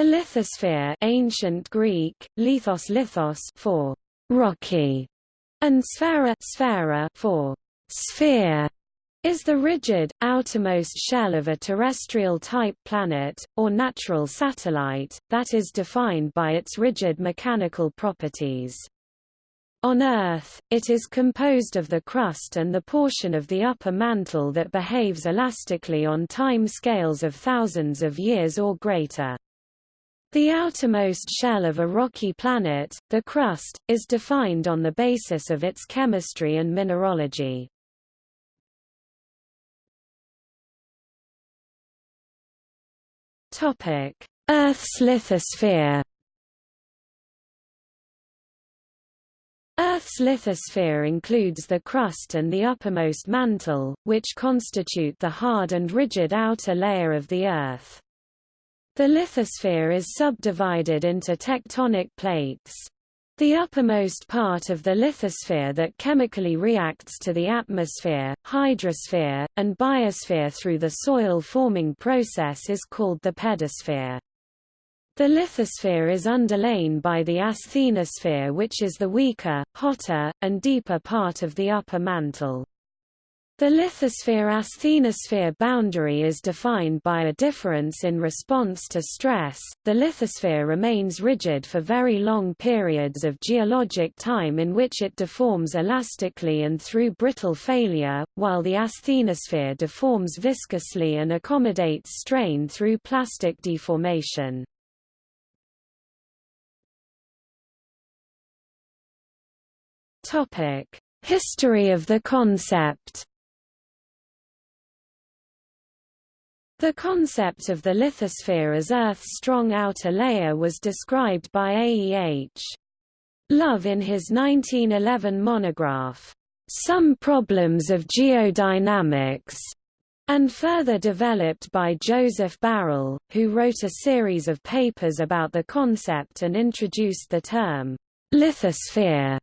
A lithosphere ancient Greek, lithos lithos for rocky, and sphera, sphera for sphere, is the rigid, outermost shell of a terrestrial-type planet, or natural satellite, that is defined by its rigid mechanical properties. On Earth, it is composed of the crust and the portion of the upper mantle that behaves elastically on time scales of thousands of years or greater. The outermost shell of a rocky planet, the crust, is defined on the basis of its chemistry and mineralogy. Earth's lithosphere Earth's lithosphere includes the crust and the uppermost mantle, which constitute the hard and rigid outer layer of the Earth. The lithosphere is subdivided into tectonic plates. The uppermost part of the lithosphere that chemically reacts to the atmosphere, hydrosphere, and biosphere through the soil-forming process is called the pedosphere. The lithosphere is underlain by the asthenosphere which is the weaker, hotter, and deeper part of the upper mantle. The lithosphere-asthenosphere boundary is defined by a difference in response to stress. The lithosphere remains rigid for very long periods of geologic time in which it deforms elastically and through brittle failure, while the asthenosphere deforms viscously and accommodates strain through plastic deformation. Topic: History of the concept The concept of the lithosphere as Earth's strong outer layer was described by A. E. H. Love in his 1911 monograph, Some Problems of Geodynamics, and further developed by Joseph Barrell, who wrote a series of papers about the concept and introduced the term lithosphere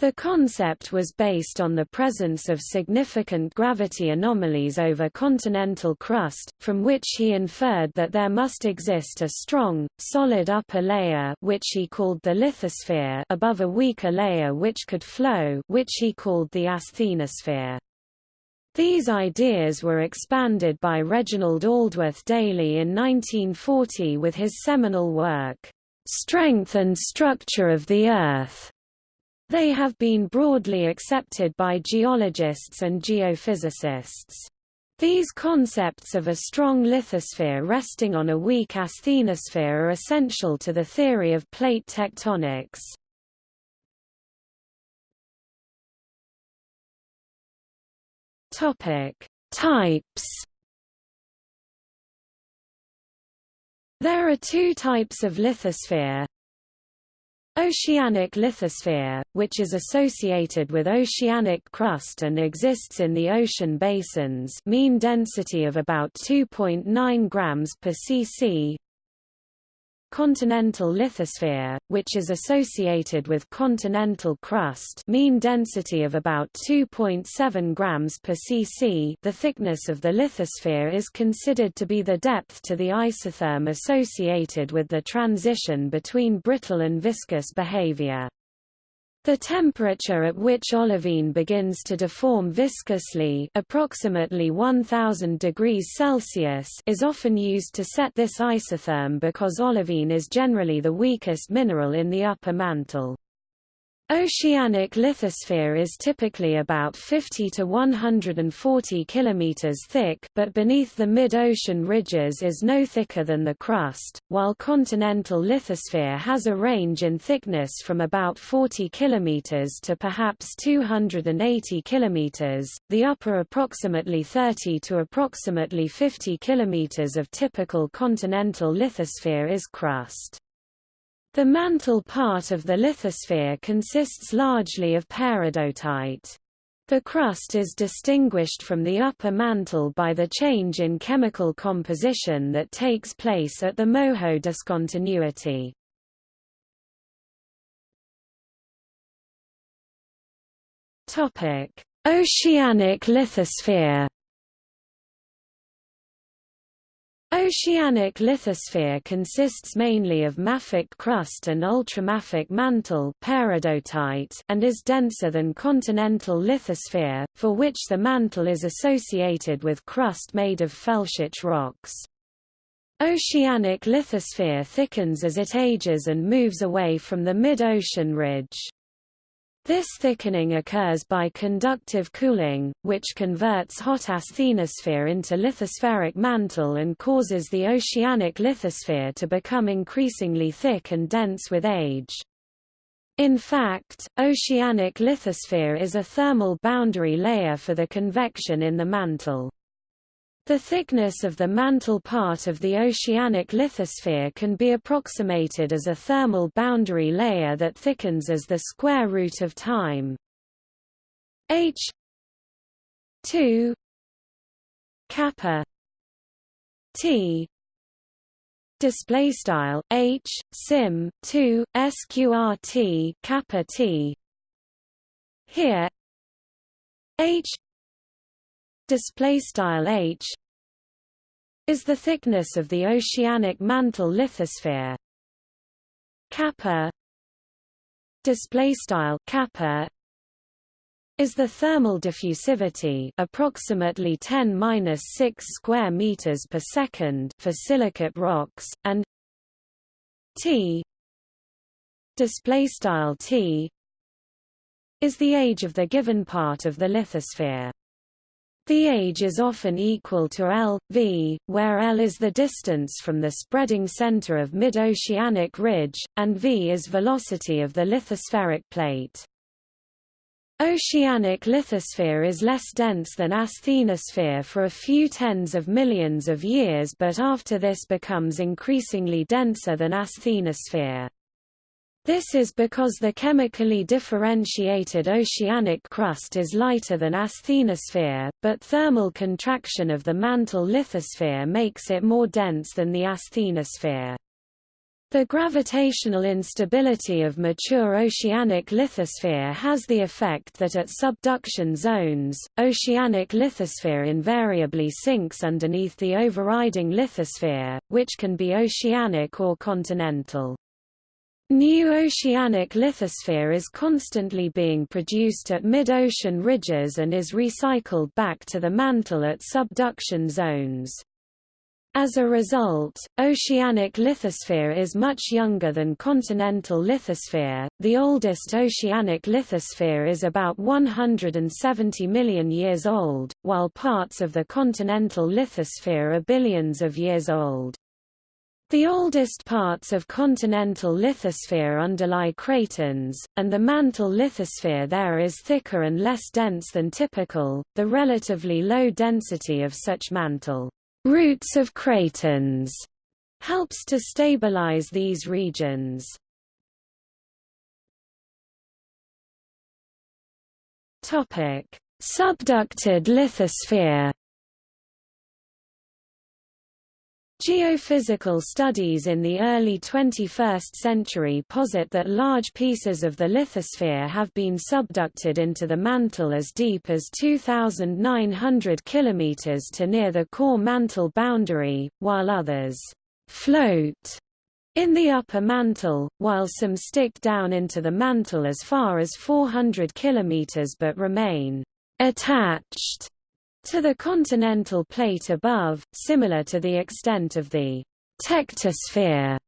the concept was based on the presence of significant gravity anomalies over continental crust, from which he inferred that there must exist a strong, solid upper layer which he called the lithosphere above a weaker layer which could flow which he called the asthenosphere. These ideas were expanded by Reginald Aldworth Daly in 1940 with his seminal work, Strength and Structure of the Earth. They have been broadly accepted by geologists and geophysicists. These concepts of a strong lithosphere resting on a weak asthenosphere are essential to the theory of plate tectonics. Topic: Types. There are two types of lithosphere, Oceanic lithosphere, which is associated with oceanic crust and exists in the ocean basins mean density of about 2.9 grams per cc continental lithosphere, which is associated with continental crust mean density of about 2.7 grams per cc the thickness of the lithosphere is considered to be the depth to the isotherm associated with the transition between brittle and viscous behavior. The temperature at which olivine begins to deform viscously approximately 1000 degrees Celsius is often used to set this isotherm because olivine is generally the weakest mineral in the upper mantle. Oceanic lithosphere is typically about 50 to 140 km thick but beneath the mid-ocean ridges is no thicker than the crust, while continental lithosphere has a range in thickness from about 40 km to perhaps 280 km, the upper approximately 30 to approximately 50 km of typical continental lithosphere is crust. The mantle part of the lithosphere consists largely of peridotite. The crust is distinguished from the upper mantle by the change in chemical composition that takes place at the MOHO discontinuity. Oceanic lithosphere Oceanic lithosphere consists mainly of mafic crust and ultramafic mantle and is denser than continental lithosphere, for which the mantle is associated with crust made of felsic rocks. Oceanic lithosphere thickens as it ages and moves away from the mid-ocean ridge. This thickening occurs by conductive cooling, which converts hot asthenosphere into lithospheric mantle and causes the oceanic lithosphere to become increasingly thick and dense with age. In fact, oceanic lithosphere is a thermal boundary layer for the convection in the mantle. The thickness of the mantle part of the oceanic lithosphere can be approximated as a thermal boundary layer that thickens as the square root of time. H 2 kappa t display style h sim 2 sqrt kappa t. Here h display style h is the thickness of the oceanic mantle lithosphere. Kappa display style kappa is the thermal diffusivity approximately 10-6 square meters per second for silicate rocks and T display style T is the age of the given part of the lithosphere the age is often equal to L, v, where L is the distance from the spreading center of mid-oceanic ridge, and v is velocity of the lithospheric plate. Oceanic lithosphere is less dense than asthenosphere for a few tens of millions of years but after this becomes increasingly denser than asthenosphere. This is because the chemically differentiated oceanic crust is lighter than asthenosphere, but thermal contraction of the mantle lithosphere makes it more dense than the asthenosphere. The gravitational instability of mature oceanic lithosphere has the effect that at subduction zones, oceanic lithosphere invariably sinks underneath the overriding lithosphere, which can be oceanic or continental. New oceanic lithosphere is constantly being produced at mid-ocean ridges and is recycled back to the mantle at subduction zones. As a result, oceanic lithosphere is much younger than continental lithosphere. The oldest oceanic lithosphere is about 170 million years old, while parts of the continental lithosphere are billions of years old. The oldest parts of continental lithosphere underlie cratons, and the mantle lithosphere there is thicker and less dense than typical. The relatively low density of such mantle roots of cratons helps to stabilize these regions. Subducted lithosphere Geophysical studies in the early 21st century posit that large pieces of the lithosphere have been subducted into the mantle as deep as 2,900 km to near the core mantle boundary, while others float in the upper mantle, while some stick down into the mantle as far as 400 km but remain attached to the continental plate above, similar to the extent of the tectosphere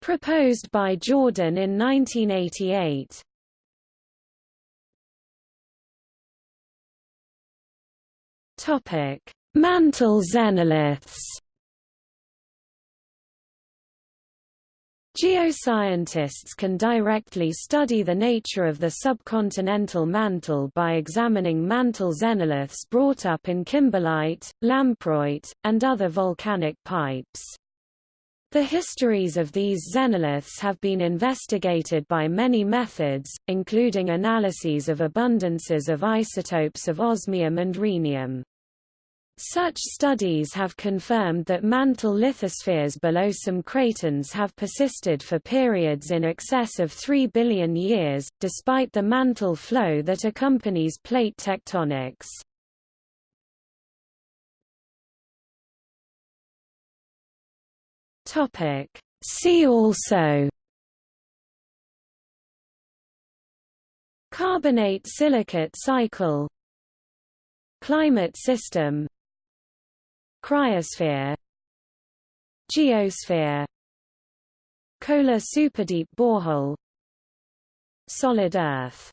proposed by Jordan in 1988. Topic: Mantle xenoliths Geoscientists can directly study the nature of the subcontinental mantle by examining mantle xenoliths brought up in kimberlite, lamproite, and other volcanic pipes. The histories of these xenoliths have been investigated by many methods, including analyses of abundances of isotopes of osmium and rhenium. Such studies have confirmed that mantle lithospheres below some cratons have persisted for periods in excess of 3 billion years, despite the mantle flow that accompanies plate tectonics. See also Carbonate silicate cycle Climate system Cryosphere Geosphere Kola superdeep borehole Solid Earth